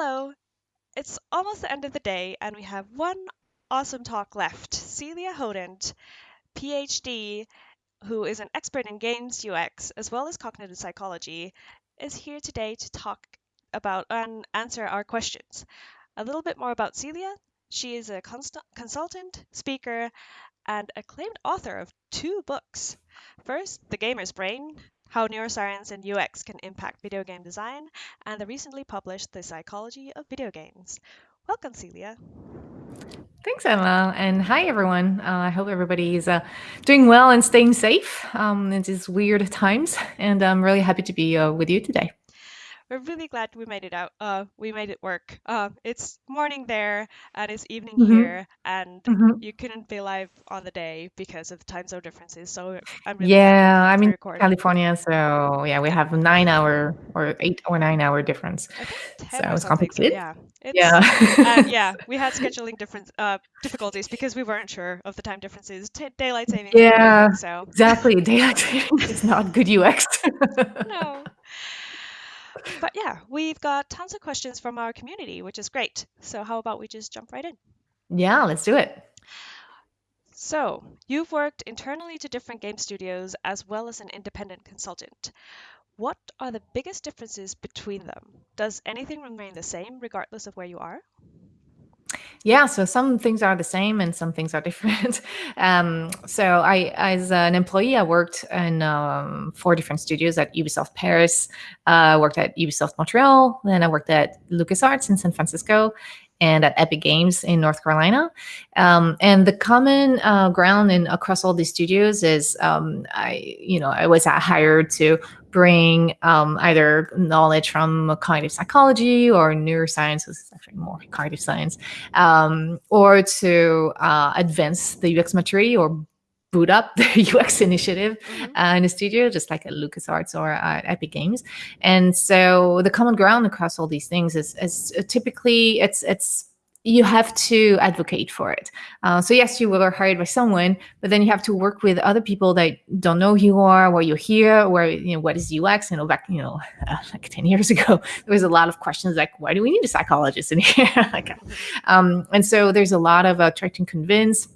Hello! It's almost the end of the day, and we have one awesome talk left. Celia Hodent, PhD, who is an expert in games UX as well as cognitive psychology, is here today to talk about and answer our questions. A little bit more about Celia. She is a const- consultant, speaker, and acclaimed author of two books. First, The Gamer's Brain How Neuroscience and UX Can Impact Video Game Design, and the recently published The Psychology of Video Games. Welcome, Celia. Thanks, Emma. And hi, everyone. Uh, I hope everybody is uh, doing well and staying safe um, in these weird times. And I'm really happy to be uh, with you today we're really glad we made it out. Uh, we made it work. Uh, it's morning there and it's evening mm-hmm. here, and mm-hmm. you couldn't be live on the day because of the time zone differences. So I'm really yeah, I'm in record. California, so yeah, we have nine hour or eight or nine hour difference. so it's complicated. Yeah, it's, yeah, yeah. We had scheduling different uh, difficulties because we weren't sure of the time differences. T- daylight saving. Yeah, so exactly. Daylight saving is not good UX. no but yeah, we've got tons of questions from our community, which is great. So how about we just jump right in? Yeah, let's do it. So, you've worked internally to different game studios as well as an independent consultant. What are the biggest differences between them? Does anything remain the same regardless of where you are? Yeah, so some things are the same and some things are different. um, so I, as an employee, I worked in um, four different studios at Ubisoft Paris. Uh, I worked at Ubisoft Montreal. Then I worked at LucasArts in San Francisco and at Epic Games in North Carolina. Um, and the common uh, ground in across all these studios is um, I, you know, I was hired to bring um, either knowledge from cognitive psychology or neuroscience, which is actually more cognitive science, um, or to uh, advance the UX maturity or boot up the UX initiative mm-hmm. uh, in a studio, just like at LucasArts or at Epic Games. And so the common ground across all these things is, is typically it's it's you have to advocate for it. Uh, so yes, you were hired by someone, but then you have to work with other people that don't know who you are, where you're here, where you know what is UX. You know, back you know uh, like ten years ago, there was a lot of questions like, why do we need a psychologist in here? like, um, and so there's a lot of uh, trying to convince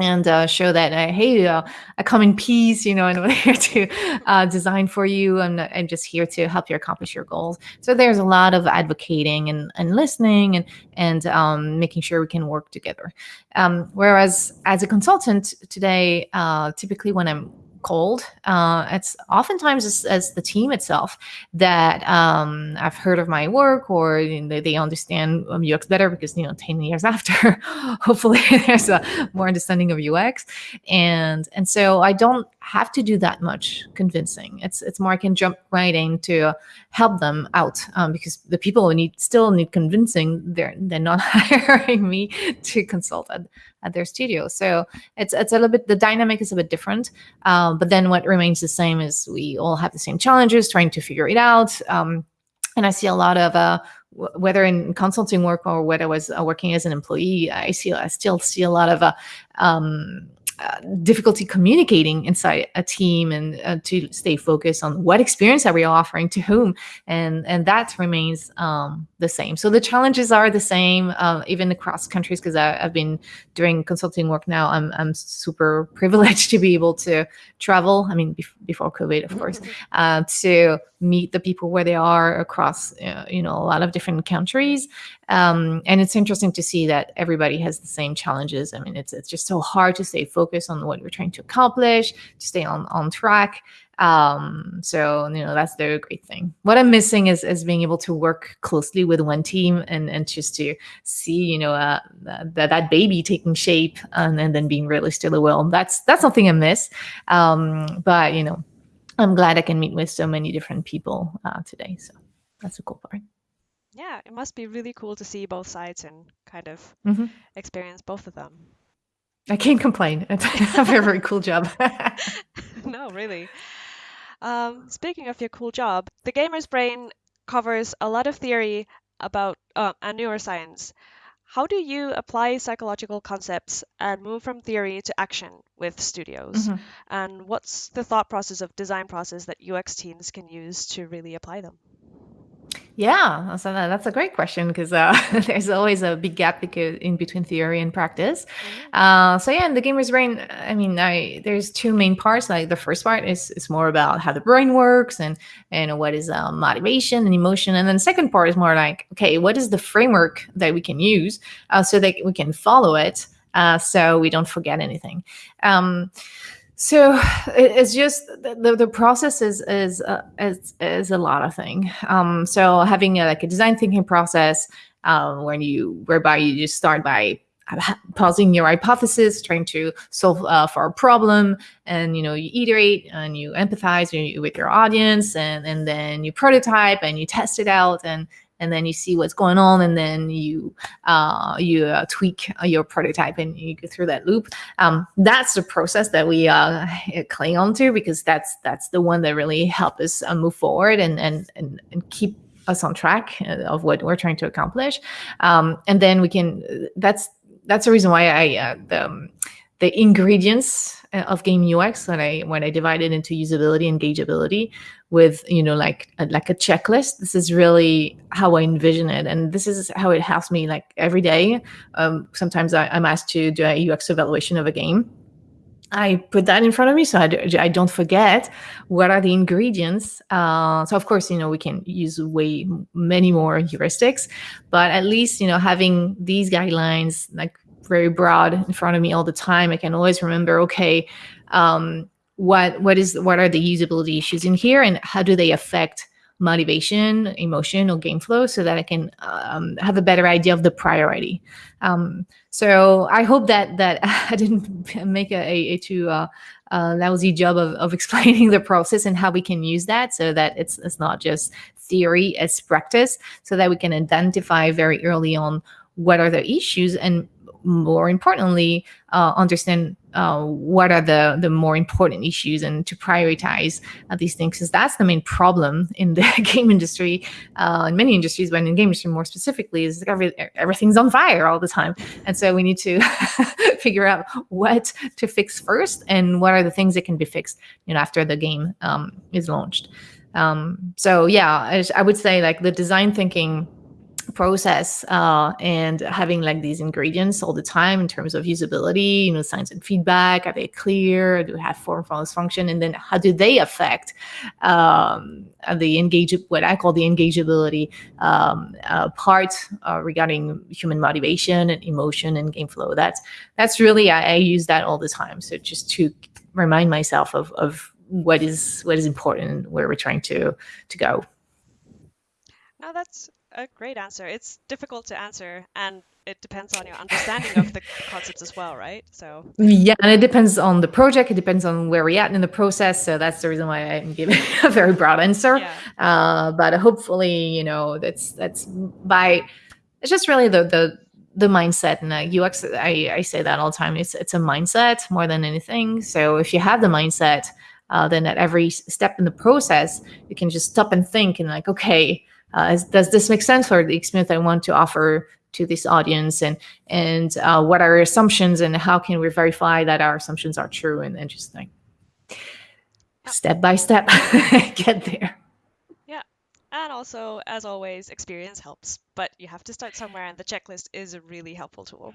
and uh, show that uh, hey uh, i come in peace you know and i'm here to uh, design for you and i'm just here to help you accomplish your goals. So there's a lot of advocating and, and listening and and um, making sure we can work together. Um, whereas as a consultant today uh, typically when i'm cold. Uh, it's oftentimes as, as, the team itself that um, I've heard of my work or you know, they, they, understand UX better because you know ten years after, hopefully there's a more understanding of UX, and and so I don't have to do that much convincing. It's it's more I can jump right in to help them out um, because the people who need still need convincing. They're they're not hiring me to consult at, at their studio. So it's it's a little bit the dynamic is a bit different. Um, but then what remains the same is we all have the same challenges trying to figure it out. Um, and I see a lot of uh, whether in consulting work or whether I was uh, working as an employee, I see I still see a lot of uh, um, uh, difficulty communicating inside a team and uh, to stay focused on what experience are we offering to whom. And and that remains um, the same. So the challenges are the same uh, even across countries because i've been doing consulting work now. I'm, I'm super privileged to be able to travel i mean bef- before covid of course uh, to meet the people where they are across uh, you know a lot of different countries. Um, and it's interesting to see that everybody has the same challenges. I mean it's it's just so hard to stay focused on what we're trying to accomplish to stay on on track um, so you know that's the great thing what i'm missing is is being able to work closely with one team and and just to see you know uh, that that baby taking shape and, and then being really still a will that's that's something i miss um, but you know I'm glad I can meet with so many different people uh, today. So that's a cool part. Yeah, it must be really cool to see both sides and kind of mm-hmm. experience both of them. I can't complain. It's a very, very cool job. no, really. Um, speaking of your cool job, the gamer's brain covers a lot of theory about uh, and neuroscience. How do you apply psychological concepts and move from theory to action with studios? Mm-hmm. And what's the thought process of design process that UX teams can use to really apply them? Yeah, so that's a great question because uh, there's always a big gap because in between theory and practice. Mm-hmm. Uh, so yeah, in the gamer's brain, I mean, I, there's two main parts. Like the first part is is more about how the brain works and and what is uh, motivation and emotion, and then the second part is more like, okay, what is the framework that we can use uh, so that we can follow it, uh, so we don't forget anything. Um, so it's just the, the process is is, uh, is is a lot of thing. Um, so having a, like a design thinking process um, when you whereby you just start by pausing your hypothesis, trying to solve uh, for a problem, and you know you iterate and you empathize with your audience, and and then you prototype and you test it out, and and then you see what's going on and then you uh, you uh, tweak your prototype and you go through that loop. Um, that's the process that we uh, cling on to because that's that's the one that really help us uh, move forward and, and and and keep us on track uh, of what we're trying to accomplish. Um, and then we can that's that's the reason why i uh, the, um, the ingredients of game UX when I when I divide it into usability engageability with you know like a, like a checklist. This is really how I envision it, and this is how it helps me like every day. Um, sometimes I, am asked to do a UX evaluation of a game. I put that in front of me so I, do, I don't forget what are the ingredients. Uh, so of course, you know, we can use way many more heuristics, but at least, you know, having these guidelines like very broad in front of me all the time. I can always remember, okay, um, what what is what are the usability issues in here, and how do they affect motivation, emotion, or game flow, so that I can um, have a better idea of the priority. Um, so I hope that that I didn't make a, a, too uh, uh, lousy job of, of explaining the process and how we can use that, so that it's it's not just theory, it's practice, so that we can identify very early on what are the issues and more importantly, uh, understand uh, what are the the more important issues and to prioritize uh, these things because that's the main problem in the game industry uh, in many industries but in game industry more specifically is every, everything's on fire all the time. And so we need to figure out what to fix first and what are the things that can be fixed you know after the game um, is launched. Um, so yeah I, I would say like the design thinking process uh, and having like these ingredients all the time in terms of usability, you know, signs and feedback, are they clear? Do they have form follows function? And then how do they affect um, the engage, what I call the engageability um, uh, part uh, regarding human motivation and emotion and game flow? That's that's really I, I use that all the time. So just to remind myself of of what is what is important where we're trying to to go. Now that's a great answer. It's difficult to answer, and it depends on your understanding of the concepts as well, right? So yeah, and it depends on the project. It depends on where we're at in the process. So that's the reason why I'm giving a very broad answer. Yeah. Uh, but hopefully, you know, that's that's by it's just really the the the mindset and uh, UX. I, I say that all the time. It's it's a mindset more than anything. So if you have the mindset, uh, then at every step in the process, you can just stop and think and like, okay uh, does this make sense for the experience I want to offer to this audience? And and uh, what are assumptions and how can we verify that our assumptions are true and, interesting step by step get there? Yeah. And also as always experience helps but you have to start somewhere and the checklist is a really helpful tool.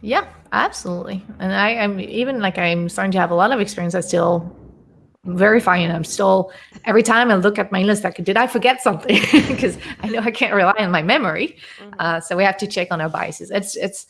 Yeah absolutely. And i am even like i'm starting to have a lot of experience. I still verifying i'm still every time i look at my list like did i forget something? Because i know i can't rely on my memory. Mm-hmm. uh, so we have to check on our biases. It's it's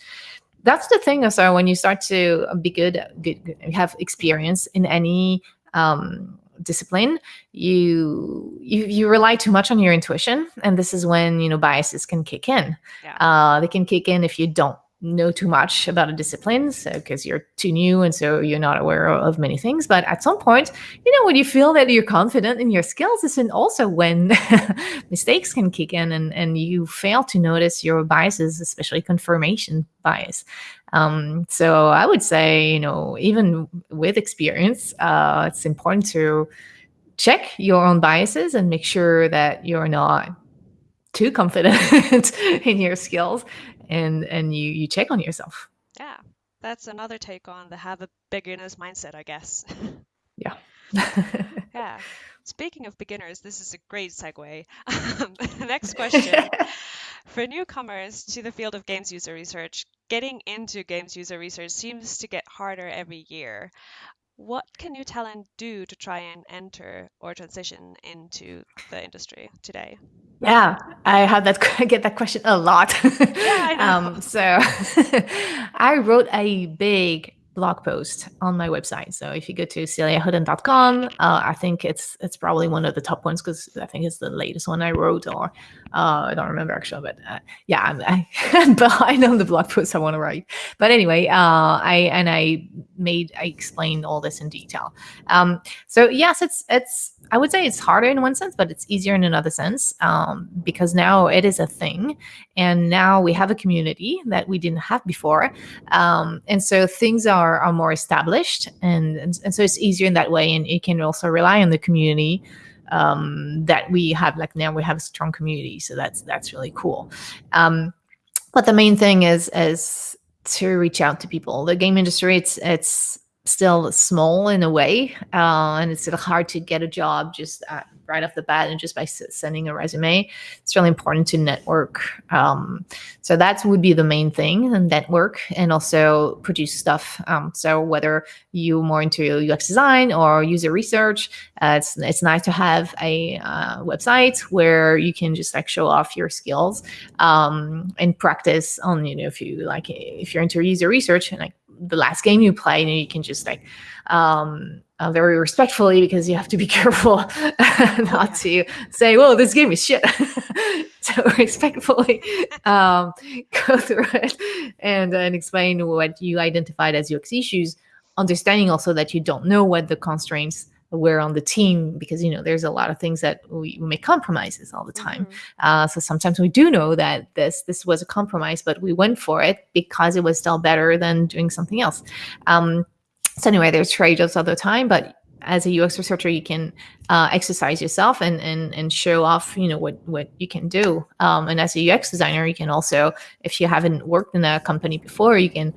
that's the thing so when you start to be good, good, good have experience in any um, discipline you, you you rely too much on your intuition. And this is when you know biases can kick in. Yeah. uh, they can kick in if you don't know too much about a discipline because you're too new and so you're not aware of many things but at some point you know when you feel that you're confident in your skills is also when mistakes can kick in and, and you fail to notice your biases especially confirmation bias. Um, so i would say you know even with experience uh, it's important to check your own biases and make sure that you're not too confident in your skills and and you you check on yourself yeah that's another take on the have a beginner's mindset i guess yeah yeah speaking of beginners, this is a great segue. Next question. For newcomers to the field of games user research, getting into games user research seems to get harder every year. What can New Talent do to try and enter or transition into the industry today? Yeah, I have that I get that question a lot. Yeah, I um, so I wrote a big blog post on my website. So if you go to celiahodent.com, uh, I think it's it's probably one of the top ones because I think it's the latest one I wrote, or uh, I don't remember actually, but uh, yeah, I'm, I, behind on the blog post I want to write. But anyway, uh, I and I made I explained all this in detail. Um, so yes, it's it's I would say it's harder in one sense, but it's easier in another sense um, because now it is a thing, and now we have a community that we didn't have before, um, and so things are are more established, and, and and so it's easier in that way, and you can also rely on the community um, that we have. Like now, we have a strong community, so that's that's really cool. Um, but the main thing is is to reach out to people. The game industry, it's it's still small in a way, uh, and it's hard to get a job just uh, right off the bat and just by sending a resume. It's really important to network. Um, so that would be the main thing, and network, and also produce stuff. Um, so whether you're more into UX design or user research, uh, it's it's nice to have a uh, website where you can just like show off your skills um, and practice on you know if you like if you're into user research and like the last game you play, you know, you can just like um, uh, very respectfully because you have to be careful not to say, "Well, this game is shit." so respectfully um, go through it and and explain what you identified as UX issues, understanding also that you don't know what the constraints were on the team because you know there's a lot of things that we, we make compromises all the time Mhm. uh, so sometimes we do know that this this was a compromise, but we went for it because it was still better than doing something else. Um, so anyway, there's trade-offs all the time, but as a UX researcher, you can uh, exercise yourself and and and show off, you know, what what you can do. Um, and as a UX designer, you can also, if you haven't worked in a company before, you can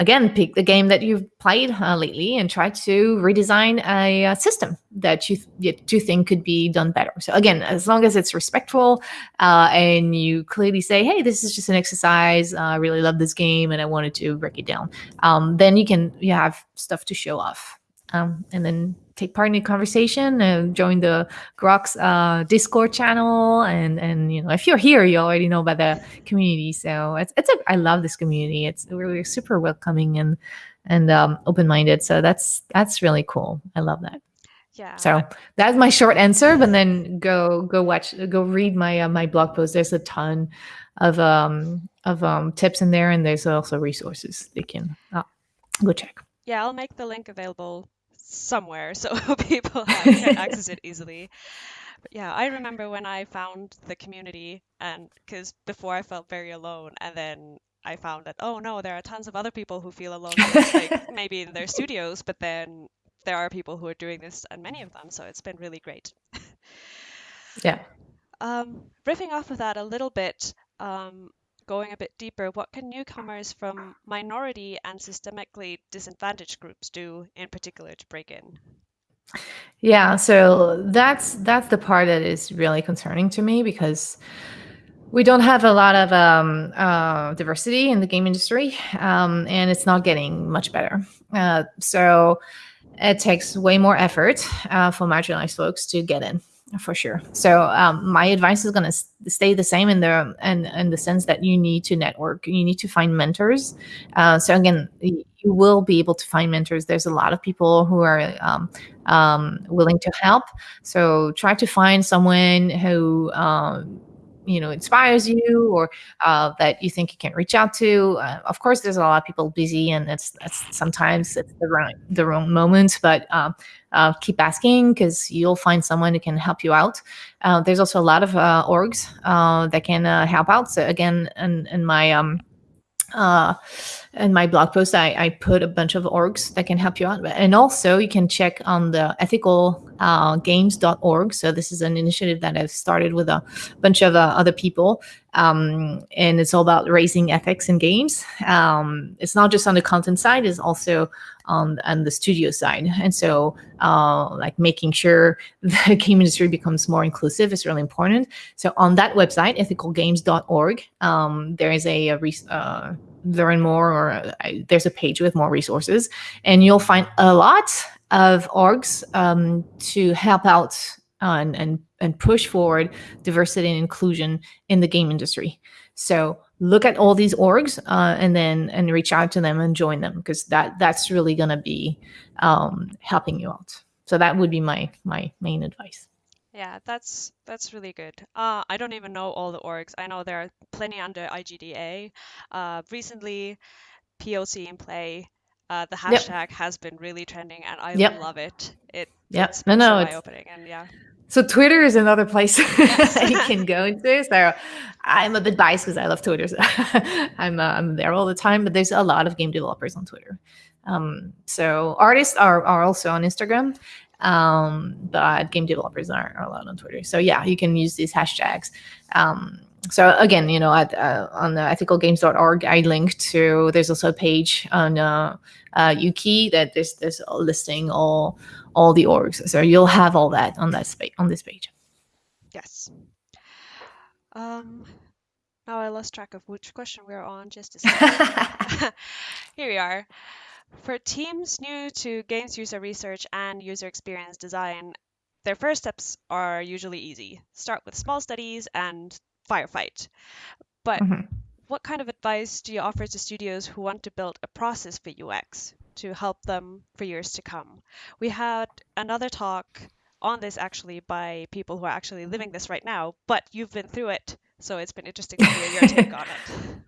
again pick the game that you've played uh, lately and try to redesign a, uh system that you, th- you think could be done better. So again as long as it's respectful uh, and you clearly say hey this is just an exercise. I really love this game and i wanted to break it down um, then you can you have stuff to show off um, and then take part in the conversation and join the GRUX uh, Discord channel. And and you know, if you're here, you already know about the community. So it's it's a I love this community. It's really super welcoming and and um, open minded. So that's that's really cool. I love that. Yeah. So that's my short answer. But then go go watch go read my uh, my blog post. There's a ton of um of um tips in there, and there's also resources they can uh, go check. Yeah, I'll make the link available somewhere so people can access it easily. But yeah, I remember when I found the community, and because before I felt very alone, and then I found that oh no, there are tons of other people who feel alone, like maybe in their studios, but then there are people who are doing this, and many of them. So it's been really great. Yeah. Um, riffing off of that a little bit, um, going a bit deeper, what can newcomers from minority and systemically disadvantaged groups do in particular to break in? Yeah, so that's that's the part that is really concerning to me because we don't have a lot of um, uh, diversity in the game industry, um, and it's not getting much better. Uh, so it takes way more effort uh, for marginalized folks to get in, for sure. So um, my advice is going to stay the same in the in, in the sense that you need to network, you need to find mentors. Uh, so again, you will be able to find mentors. There's a lot of people who are um, um, willing to help. So try to find someone who um, you know inspires you or uh, that you think you can reach out to. Uh, of course, there's a lot of people busy, and it's, it's sometimes it's the wrong the wrong moment. But um, uh, keep asking because you'll find someone who can help you out. Uh, there's also a lot of uh, orgs that can help out. So again, in, in my um, in my blog post, I, I put a bunch of orgs that can help you out. And also, you can check on the ethical uh. So this is an initiative that I've started with a bunch of uh, other people. Um, and it's all about raising ethics in games. Um, it's not just on the content side, it's also on, on the studio side. And so uh, like making sure the game industry becomes more inclusive is really important. So on that website, ethicalgames.org, um, there is a, a uh, learn more or uh, there's a page with more resources and you'll find a lot of orgs um, to help out and, and, and push forward diversity and inclusion in the game industry. So look at all these orgs uh, and then and reach out to them and join them because that that's really going to be um, helping you out. So that would be my my main advice. Yeah, that's that's really good. Uh, I don't even know all the orgs. I know there are plenty under IGDA. Uh, recently, POC in play uh, the hashtag yep. has been really trending, and I yep. love it. It yeah, no, no, so it's eye-opening, and yeah. So Twitter is another place you can go into. So I'm a bit biased because I love Twitter. So I'm uh, I'm there all the time, but there's a lot of game developers on Twitter. Um, so artists are are also on Instagram, um, but game developers aren't allowed on Twitter. So yeah, you can use these hashtags. Um, so again, you know, at, uh, on the ethicalgames.org, I link to, there's also a page on uh, uh, Ukie that there's, there's listing all, all the orgs. So you'll have all that on that space, on this page. Yes. Um, now I lost track of which question we're on just a second. Here we are. For teams new to games user research and user experience design, their first steps are usually easy. Start with small studies and firefight. But mm-hmm. what kind of advice do you offer to studios who want to build a process for UX to help them for years to come? We had another talk on this actually by people who are actually living this right now, but you've been through it, so it's been interesting to hear your take on it.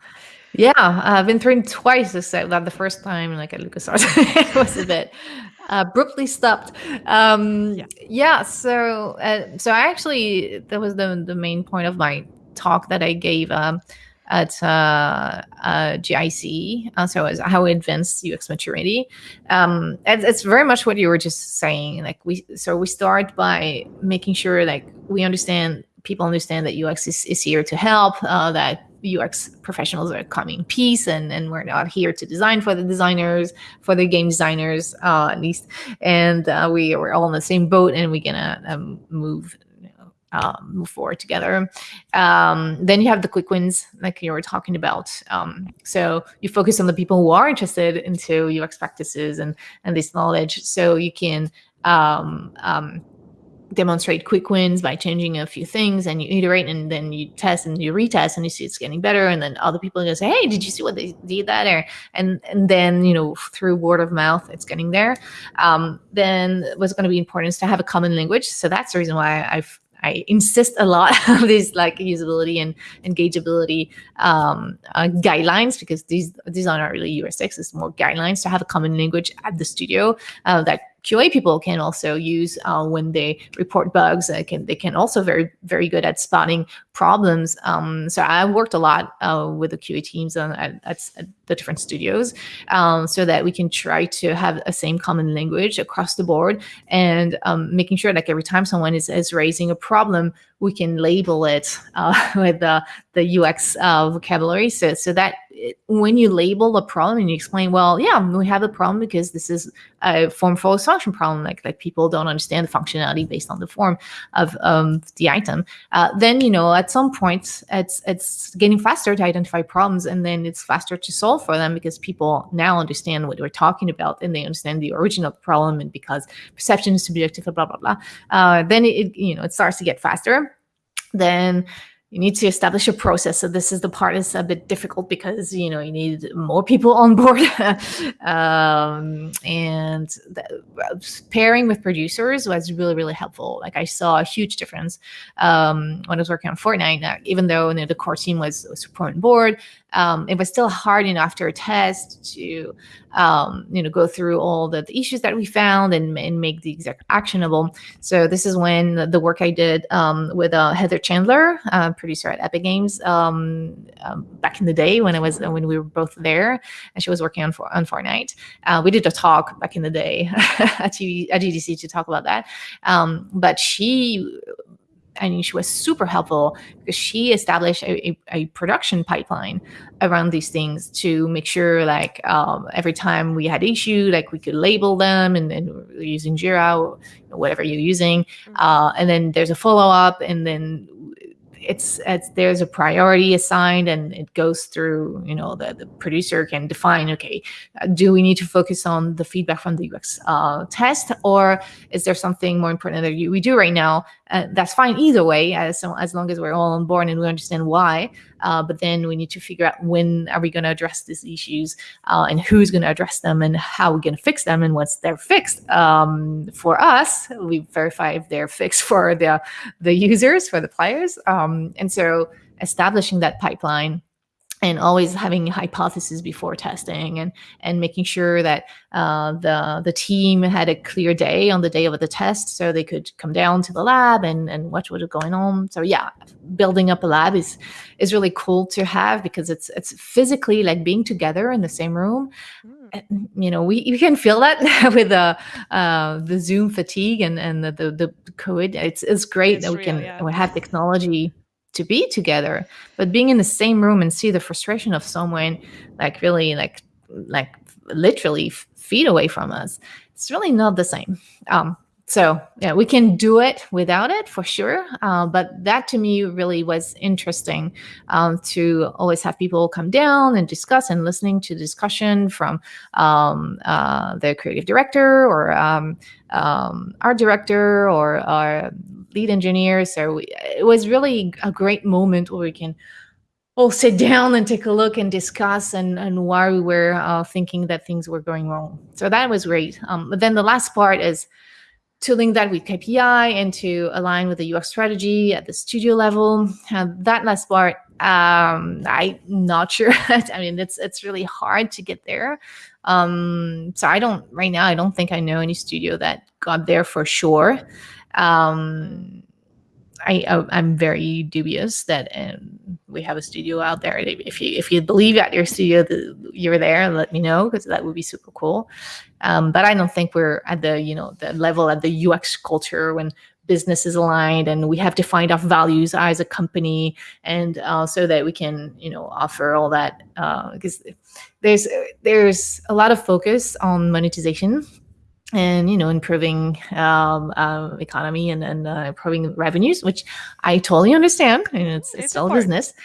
Yeah, I've been through it twice. Except that the first time, like at LucasArts, it was a bit abruptly stopped. Um, yeah. yeah. So, uh, so I actually that was the the main point of my talk that I gave um, at uh, uh, GIC. Uh, so as how we advance UX maturity. Um, it's, it's, very much what you were just saying. Like we, so we start by making sure like we understand, people understand that UX is, is here to help. Uh, that UX professionals are coming in peace, and and we're not here to design for the designers, for the game designers uh, at least. And uh, we we're all in the same boat, and we're gonna um, move um, move forward together. Um, then you have the quick wins, like you were talking about. Um, so you focus on the people who are interested into UX practices and and this knowledge, so you can um, um, demonstrate quick wins by changing a few things and you iterate and then you test and you retest and you see it's getting better and then other people are going to say hey did you see what they did that? Or and and then you know through word of mouth it's getting there. Um, then what's going to be important is to have a common language. So that's the reason why i've I insist a lot on these like usability and engageability um, uh, guidelines because these these are not really UX6. It's more guidelines to have a common language at the studio uh, that QA people can also use uh, when they report bugs. They can they can also very very good at spotting problems. Um, so I worked a lot uh, with the QA teams on, at, at, the different studios, um, so that we can try to have a same common language across the board and um, making sure like every time someone is, is raising a problem, we can label it uh, with the the UX uh, vocabulary. So so that when you label a problem and you explain, well, yeah, we have a problem because this is a form follows function problem, like like people don't understand the functionality based on the form of um, the item. Uh, then you know at some point it's it's getting faster to identify problems, and then it's faster to solve for them because people now understand what we're talking about and they understand the origin of the problem, and because perception is subjective, blah blah blah. Uh, then it you know it starts to get faster. Then you need to establish a process. So this is the part that's a bit difficult because you know you need more people on board, um, and the, pairing with producers was really really helpful. Like I saw a huge difference um, when I was working on Fortnite. Now, even though you know, the core team was, was super on board, um, it was still hard, you know, after a test to, um, you know, go through all the, the, issues that we found and, and make the exec actionable. So this is when the, work I did um, with uh, Heather Chandler, uh, producer at Epic Games, um, um, back in the day when I was when we were both there, and she was working on on Fortnite. Uh, we did a talk back in the day at, TV, at GDC to talk about that, um, but she I mean, she was super helpful because she established a, a, a, production pipeline around these things to make sure, like, um, every time we had issue, like we could label them and, and using Jira or whatever you're using, mm-hmm. uh, and then there's a follow up, and then it's, it's there's a priority assigned and it goes through you know the, the producer can define okay do we need to focus on the feedback from the ux uh, test or is there something more important that we do right now? Uh, that's fine either way as, as long as we're all on board and we understand why uh, but then we need to figure out when are we going to address these issues uh, and who's going to address them and how we're going to fix them and once they're fixed um, for us, we verify if they're fixed for the, the users, for the players. Um, and so establishing that pipeline and always having hypotheses before testing and and making sure that uh, the the team had a clear day on the day of the test so they could come down to the lab and and watch what was going on so yeah building up a lab is is really cool to have because it's it's physically like being together in the same room mm. you know we you can feel that with the uh, the zoom fatigue and and the the, the covid it's it's great it's that we real, can yeah. we have technology to be together but being in the same room and see the frustration of someone like really like like literally feet away from us it's really not the same. Um so yeah we can do it without it for sure uh, but that to me really was interesting um, to always have people come down and discuss and listening to discussion from um, uh, the creative director or um, um art director or our lead engineer. So it was really a great moment where we can all sit down and take a look and discuss and, and why we were uh, thinking that things were going wrong. So that was great. Um, but then the last part is to link that with KPI and to align with the UX strategy at the studio level. Uh, that last part, um, I'm not sure. I mean, it's it's really hard to get there. Um, so I don't right now. I don't think I know any studio that got there for sure. Um, I, I am very dubious that um, we have a studio out there. If you if you believe at your studio that you're there, let me know because that would be super cool. Um, but I don't think we're at the you know the level at the UX culture when business is aligned and we have defined our values as a company and uh, so that we can you know offer all that because uh, there's there's a lot of focus on monetization and you know improving um, uh, economy and, and uh, improving revenues which i totally understand. I mean, it's, it's, it's still a business.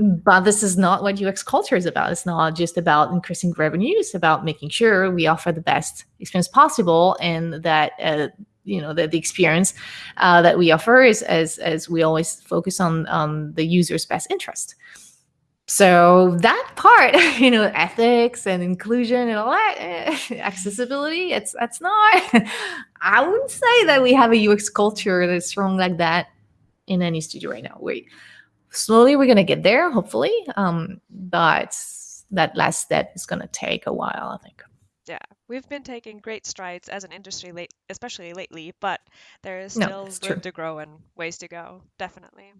But this is not what ux culture is about. It's not just about increasing revenue it's about making sure we offer the best experience possible and that uh, you know the, the experience uh, that we offer is as as we always focus on on the user's best interest so that part you know ethics and inclusion and all that eh, accessibility it's that's not i wouldn't say that we have a ux culture that's strong like that in any studio right now. We slowly we're going to get there hopefully um but that last step is going to take a while i think. Yeah we've been taking great strides as an industry late especially lately but there is still no, room true. to grow and ways to go definitely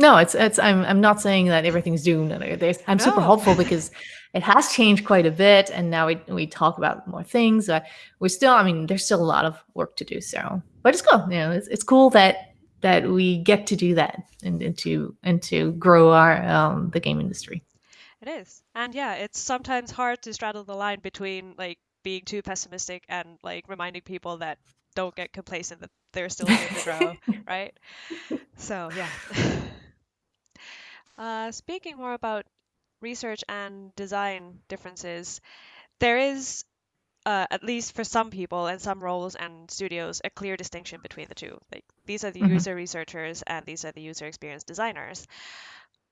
no, it's it's. I'm I'm not saying that everything's doomed. There's, I'm no. super hopeful because it has changed quite a bit, and now we we talk about more things. We're still. I mean, there's still a lot of work to do. So, but it's cool. You know, it's it's cool that that we get to do that and, and to and to grow our um, the game industry. It is, and yeah, it's sometimes hard to straddle the line between like being too pessimistic and like reminding people that don't get complacent that there's still room to grow, right? So yeah. Uh, speaking more about research and design differences, there is, uh, at least for some people and some roles and studios, a clear distinction between the two. Like these are the mm-hmm. user researchers and these are the user experience designers.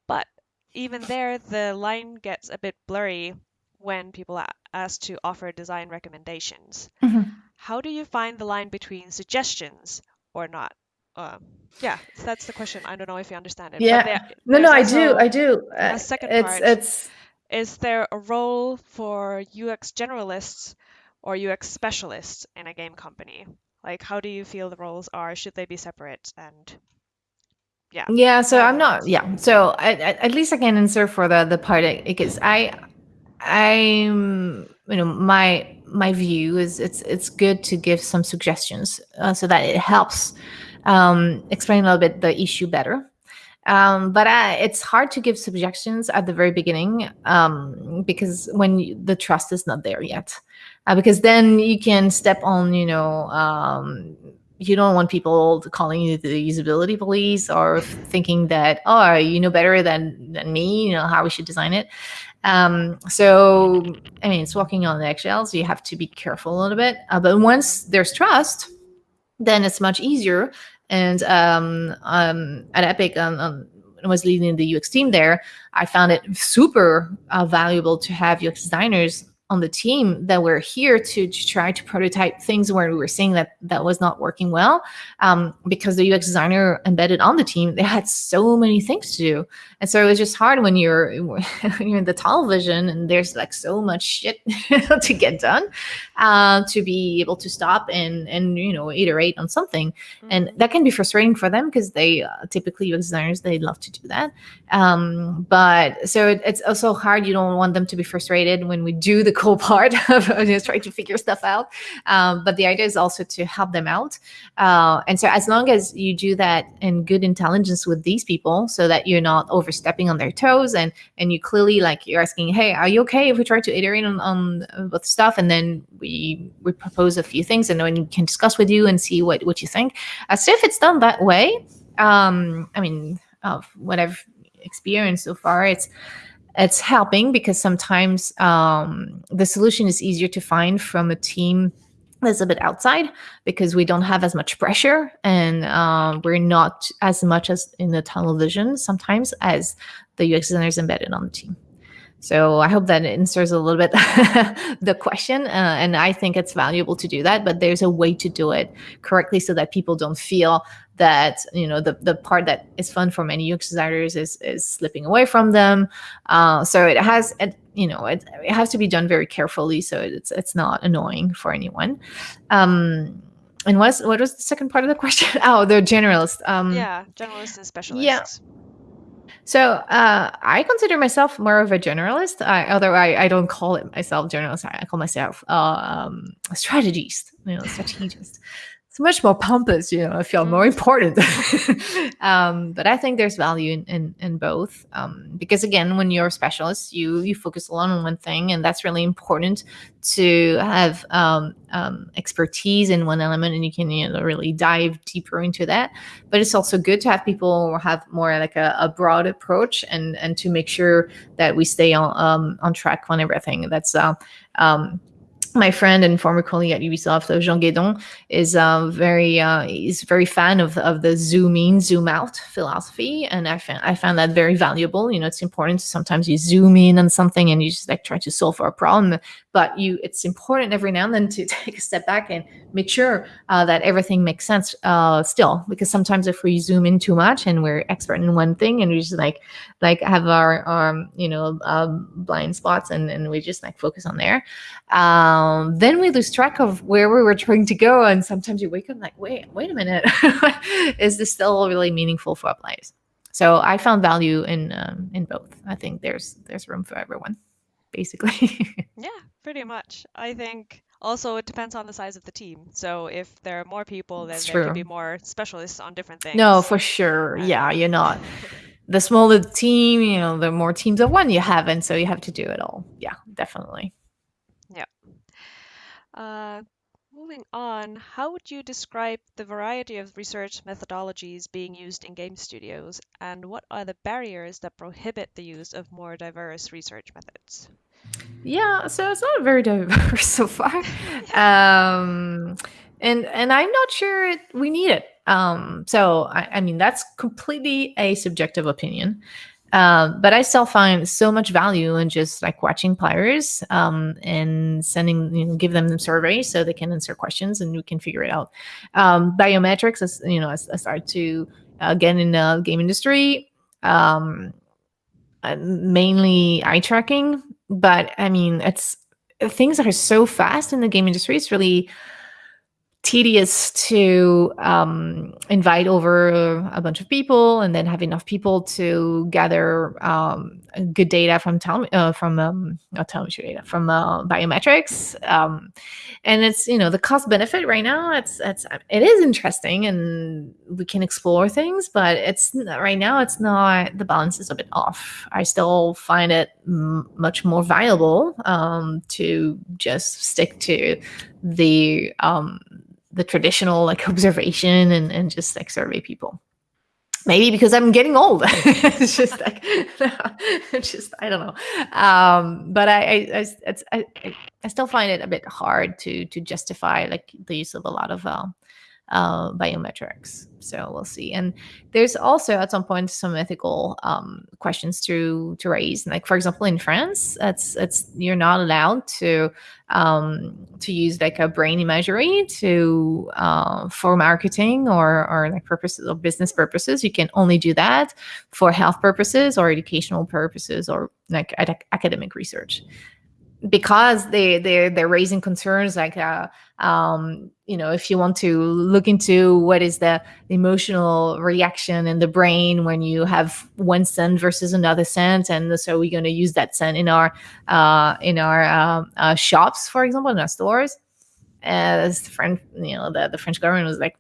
But even there, the line gets a bit blurry when people are asked to offer design recommendations. Mm-hmm. How do you find the line between suggestions or not uh, yeah, that's the question. I don't know if you understand it. Yeah. there, no, no, I do, I do. Uh, a second it's part. it's is there a role for UX generalists or UX specialists in a game company? Like, how do you feel the roles are? Should they be separate? And yeah. Yeah. So I'm not. Yeah. So I, I, at least I can answer for the the part because I I'm you know my my view is it's it's good to give some suggestions uh, so that it helps um, explain a little bit the issue better. Um, but I, it's hard to give suggestions at the very beginning um, because when you, the trust is not there yet, uh, because then you can step on, you know, um, you don't want people calling you the usability police or thinking that oh you know better than than me you know how we should design it. Um, so i mean it's walking on eggshells. You have to be careful a little bit. Uh, but once there's trust then it's much easier and um, um, at epic um, um, was leading the ux team there i found it super uh, valuable to have ux designers on the team that were here to, to try to prototype things where we were seeing that that was not working well. Um, because the ux designer embedded on the team they had so many things to do. And so it was just hard when you're you're in the tunnel vision and there's like so much shit to get done uh, to be able to stop and and you know iterate on something. Mm-hmm. and that can be frustrating for them because they uh, typically ux designers they love to do that. Um, but so it, it's also hard. You don't want them to be frustrated when we do the cool part of just trying to figure stuff out. Um, but the idea is also to help them out. Uh, and so as long as you do that in good intelligence with these people, so that you're not overstepping on their toes, and and you clearly like you're asking, hey, are you okay if we try to iterate on on with stuff, and then we we propose a few things, and then we can discuss with you and see what what you think. Uh, so if it's done that way, um, I mean, of what I've experienced so far, it's it's helping because sometimes um, the solution is easier to find from a team that's a bit outside because we don't have as much pressure and um, we're not as much as in the tunnel vision sometimes as the UX designers embedded on the team. So I hope that answers a little bit the question. Uh, and I think it's valuable to do that, but there's a way to do it correctly so that people don't feel that, you know, the, the part that is fun for many UX designers is, is slipping away from them. Uh, so it has, it, you know, it, it has to be done very carefully. So it's, it's not annoying for anyone. Um, and what's, what was the second part of the question? oh, the generalist. Um, yeah, generalists and specialists. Yeah. So uh, I consider myself more of a generalist, I, although I, I, don't call it myself generalist. I, call myself uh, um, a strategist, you know, strategist it's much more pompous, you know, I feel more mm. important. um, but I think there's value in, in, in both. Um, because again, when you're a specialist, you, you focus a lot on one thing and that's really important to have um, um, expertise in one element and you can, you know, really dive deeper into that. But it's also good to have people have more like a, a broad approach and, and to make sure that we stay on, um, on track on everything. That's, uh, um, my friend and former colleague at Ubisoft, Jean Guesdon, is uh, very uh, is very fan of, of the zoom in, zoom out philosophy, and I found I found that very valuable. You know, it's important. Sometimes you zoom in on something and you just like try to solve for a problem, but you it's important every now and then to take a step back and make sure uh, that everything makes sense uh, still. Because sometimes if we zoom in too much and we're expert in one thing and we just like like have our um, you know um, blind spots and and we just like focus on there. Um, then we lose track of where we were trying to go. And sometimes you wake up like, wait, wait a minute, is this still really meaningful for our players? So I found value in um, in both. I think there's there's room for everyone, basically. yeah, pretty much. I think also it depends on the size of the team. So if there are more people, then it's there true. can be more specialists on different things. No, for sure. yeah, you're not. The smaller the team, you know, the more teams of one you have, and so you have to do it all. Yeah, definitely. Uh, moving on, how would you describe the variety of research methodologies being used in game studios, and what are the barriers that prohibit the use of more diverse research methods? Yeah, so it's not very diverse so far, um, and and I'm not sure we need it. Um, so I, I mean that's completely a subjective opinion. Um, but I still find so much value in just like watching players um, and sending, you know, give them the surveys so they can answer questions and we can figure it out. Um, biometrics, as you know, as I start to uh, get in the game industry, um, uh, mainly eye tracking. But I mean, it's things are so fast in the game industry. It's really tedious to um, invite over a bunch of people and then have enough people to gather um, good data from tele- uh, from um, not telemetry data from uh, biometrics. Um, and it's you know the cost benefit right now. It's it's it is interesting and we can explore things, but it's right now it's not the balance is a bit off. I still find it m- much more viable um, to just stick to the um, the traditional like observation and, and just like survey people. Maybe because i'm getting old. It's just like it's just i don't know. Um but i i I, I I still find it a bit hard to to justify like the use of a lot of uh, uh, biometrics. So we'll see. And there's also at some point some ethical um, questions to to raise. Like for example, in France, it's it's you're not allowed to um, to use like a brain imagery to uh, for marketing or or like purposes or business purposes. You can only do that for health purposes or educational purposes or like ad- academic research because they they they're raising concerns like uh, um, you know if you want to look into what is the emotional reaction in the brain when you have one scent versus another scent and so we're going to use that scent in our uh, in our um, uh, shops for example in our stores as the French, you know, the, the French government was like,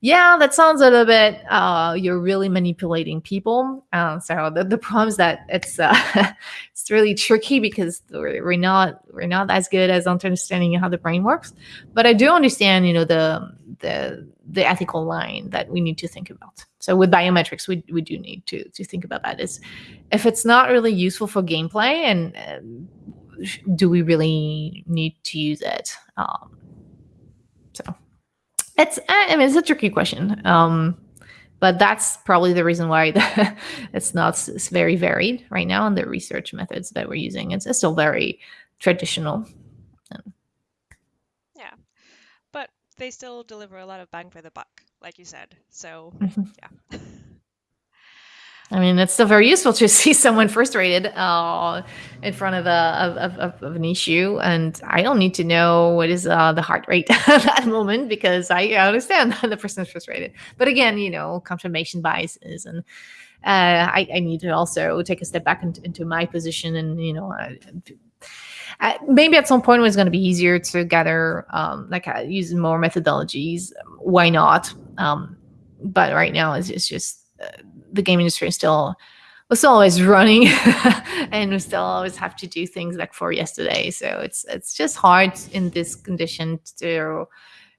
yeah, that sounds a little bit, uh, you're really manipulating people. Uh, so the, the problem is that it's, uh, it's really tricky because we're, we're not, we're not as good as understanding how the brain works. But I do understand, you know, the, the, the ethical line that we need to think about. So with biometrics, we, we do need to, to think about that is if it's not really useful for gameplay and, uh, do we really need to use it? Um, so it's I mean it's a tricky question. Um, but that's probably the reason why the, it's not it's very varied right now in the research methods that we're using. It's, it's still very traditional. Yeah, but they still deliver a lot of bang for the buck, like you said. So Mhm. yeah. I mean, it's still very useful to see someone frustrated uh, in front of a of, of, of an issue, and I don't need to know what is uh, the heart rate at that moment because I understand the person is frustrated. But again, you know, confirmation biases, and uh, I, I, need to also take a step back into, into my position, and you know. Maybe at some point it was going to be easier to gather um, like uh, using more methodologies why not um, but right now it's, it's just the game industry is still was always running and we still always have to do things like for yesterday so it's it's just hard in this condition to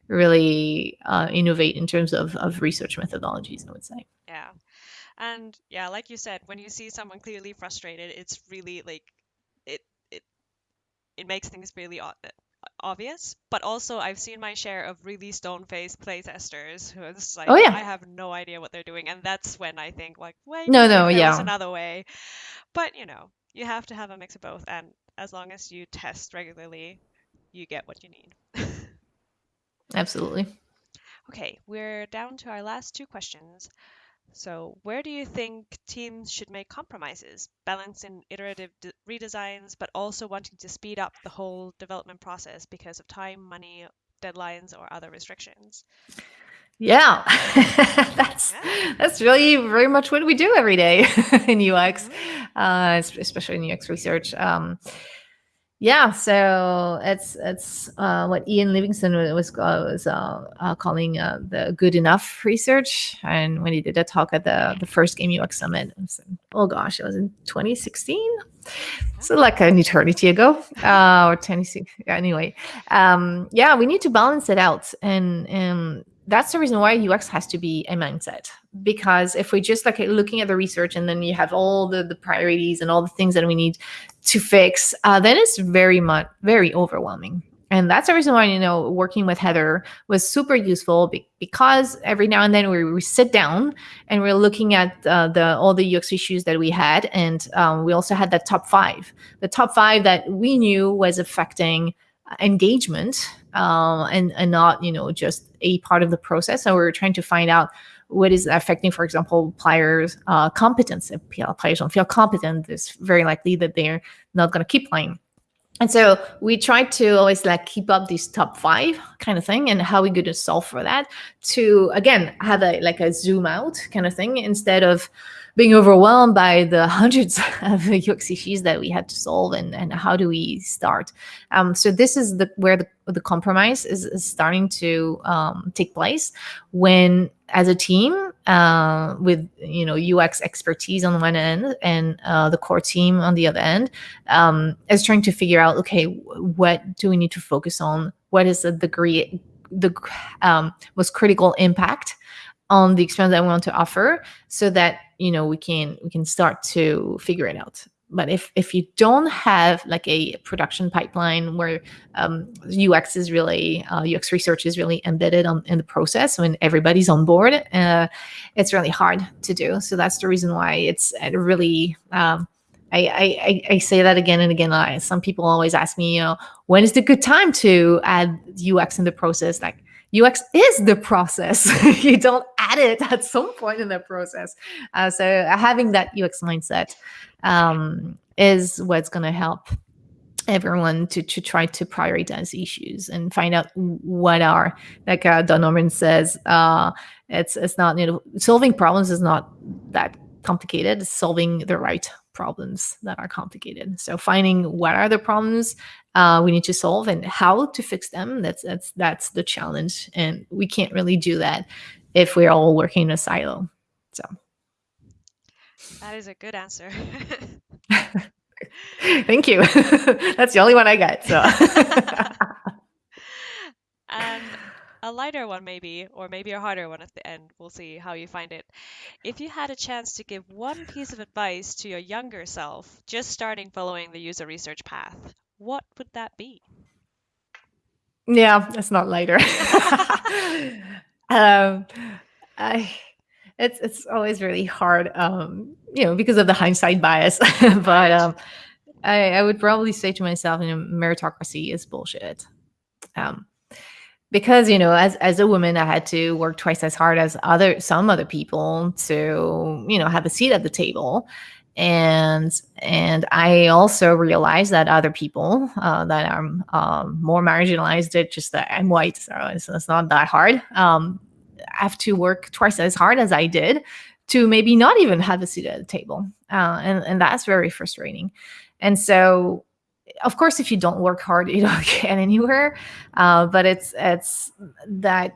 really uh, innovate in terms of, of research methodologies i would say Yeah. And yeah, like you said, when you see someone clearly frustrated, it's really like it it it makes things really o- obvious. But also, I've seen my share of really stone-faced playtesters who are just like, Oh, yeah. I have no idea what they're doing, and that's when I think like, wait, No, no, yeah. another way. But you know, you have to have a mix of both, and as long as you test regularly, you get what you need. absolutely Okay, we're down to our last two questions. So, where do you think teams should make compromises, balancing iterative d- redesigns, but also wanting to speed up the whole development process because of time, money, deadlines, or other restrictions? yeah that's Yeah. that's really very much what we do every day in ux Mhm. uh, especially in ux research um, yeah so it's it's uh, what ian livingston was uh, was uh, uh, calling uh, the good enough research. And when he did a talk at the the first game ux summit it was oh gosh it was in 2016 so like an eternity ago. Uh or 26 anyway. Um yeah we need to balance it out. And and that's the reason why ux has to be a mindset. Because if we just like looking at the research and then you have all the the priorities and all the things that we need to fix uh, then it's very much very overwhelming. And that's the reason why you know working with heather was super useful be- because every now and then we, we sit down and we're looking at uh, the all the ux issues that we had. And um, we also had that top five. The top five that we knew was affecting engagement uh, and and not you know just a part of the process so we're trying to find out what is affecting, for example, players' uh, competence. If players don't feel competent, it's very likely that they're not going to keep playing. And so we try to always like keep up these top five kind of thing and how we going to solve for that to again have a like a zoom out kind of thing instead of being overwhelmed by the hundreds of UX issues that we had to solve and, and how do we start. Um, so this is the where the, the compromise is, is starting to um, take place when as a team uh, with you know UX expertise on one end and uh, the core team on the other end um, is trying to figure out okay what do we need to focus on what is the degree the um, most critical impact on the experience that we want to offer so that you know we can we can start to figure it out but if if you don't have like a production pipeline where um, UX is really uh, UX research is really embedded on, in the process when everybody's on board, uh, it's really hard to do. So that's the reason why it's really. Um, I, I, I say that again and again. I, some people always ask me, you know, when is the good time to add UX in the process? Like UX is the process. you don't add it at some point in the process. Uh, so having that UX mindset um, is what's going to help everyone to, to try to prioritize issues and find out what are like uh, Don Norman says uh, it's it's not you know solving problems is not that complicated it's solving the right problems that are complicated so finding what are the problems uh, we need to solve and how to fix them. That's that's that's the challenge. And we can't really do that if we're all working in a silo. So. That is a good answer. Thank you. That's the only one i got so. And a lighter one maybe or maybe a harder one at the end. We'll see how you find it. If you had a chance to give one piece of advice to your younger self just starting following the user research path what would that be? Yeah, it's not later. um, I, it's it's always really hard, um, you know, because of the hindsight bias. but um, I, I would probably say to myself, you know, meritocracy is bullshit. Um, because you know, as as a woman, I had to work twice as hard as other some other people to you know have a seat at the table, and and i also realized that other people uh, that are um, more marginalized it just that i'm white so it's, it's not that hard. Um, have to work twice as hard as i did to maybe not even have a seat at the table. Uh, and, and that's very frustrating. And so of course if you don't work hard you don't get anywhere. Uh, but it's it's that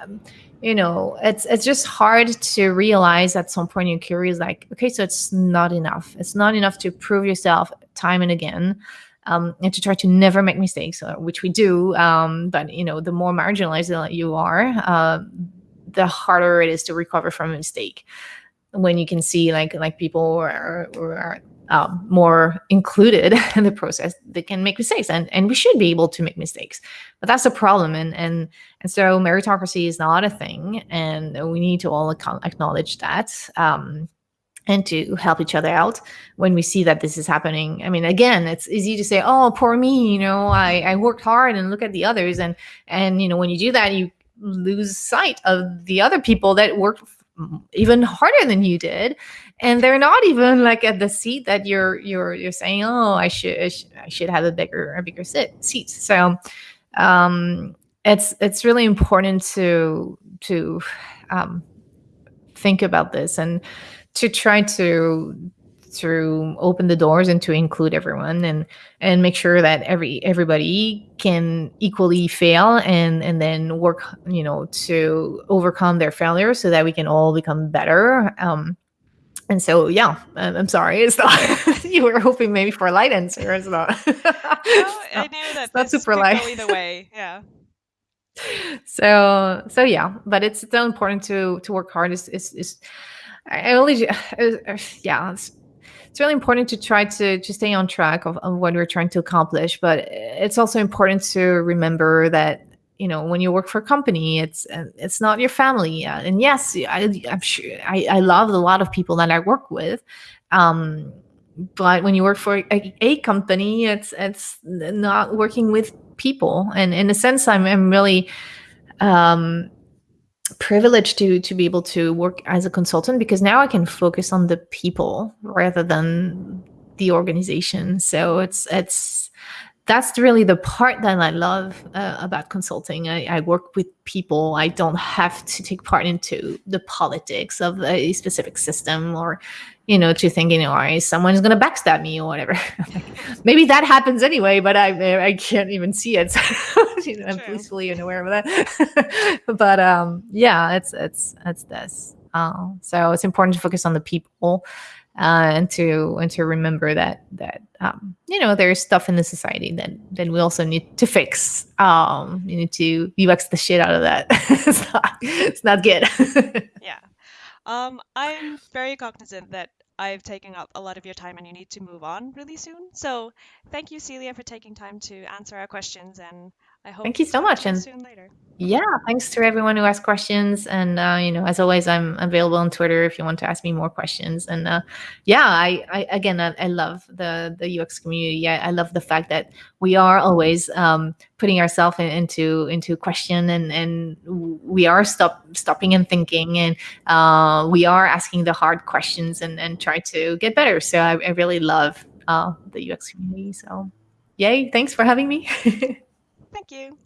um, you know it's it's just hard to realize at some point in your career is like okay so it's not enough. It's not enough to prove yourself time and again um, and to try to never make mistakes uh, which we do um, but you know the more marginalized you are uh, the harder it is to recover from a mistake. When you can see like like people are, are um, more included in the process they can make mistakes and, and we should be able to make mistakes. But that's a problem and and and so meritocracy is not a thing and we need to all acknowledge that um, and to help each other out when we see that this is happening. I mean again it's easy to say oh poor me you know i i worked hard and look at the others and and you know when you do that you lose sight of the other people that worked even harder than you did and they're not even like at the seat that you're you're you're saying oh i should i should have a bigger a bigger sit, seat. So um it's it's really important to to um think about this and to try to to open the doors and to include everyone and and make sure that every everybody can equally fail and and then work you know to overcome their failures so that we can all become better um and so yeah i'm, I'm sorry. It's not you were hoping maybe for a light answer. It's not. No, i knew that not super light. either way. Yeah. So so yeah. But it's still important to to work hard. Is is, is I only, uh, uh, yeah, it's really important to try to to stay on track of, of what we're trying to accomplish. But it's also important to remember that you know when you work for a company it's it's not your family and yes I, i'm sure I, I love a lot of people that i work with um, but when you work for a, a, company it's it's not working with people and in a sense i'm, I'm really um, privileged to to be able to work as a consultant because now i can focus on the people rather than the organization. So it's it's that's really the part that I love uh, about consulting. I, I, work with people. I don't have to take part into the politics of a specific system or, you know, to thinking, you know, someone's going to backstab me or whatever. Maybe that happens anyway, but I I can't even see it. you know, I'm blissfully unaware of that. but um, yeah, it's it's it's this. Uh, so it's important to focus on the people uh, and to and to remember that that um, you know there's stuff in the society that that we also need to fix. Um, you need to UX the shit out of that. it's not it's not good. yeah, um, I'm very cognizant that I've taken up a lot of your time and you need to move on really soon. So thank you, Celia, for taking time to answer our questions and I hope thank you so much and soon later. Yeah, thanks to everyone who asked questions. And, uh, you know, as always, I'm available on Twitter if you want to ask me more questions. And uh, yeah, I, I again, I, I, love the, the UX community. I, I, love the fact that we are always um, putting ourselves in, into into question and, and we are stop, stopping and thinking and uh, we are asking the hard questions and, and try to get better. So I, I really love uh, the UX community. So yay, thanks for having me. Thank you.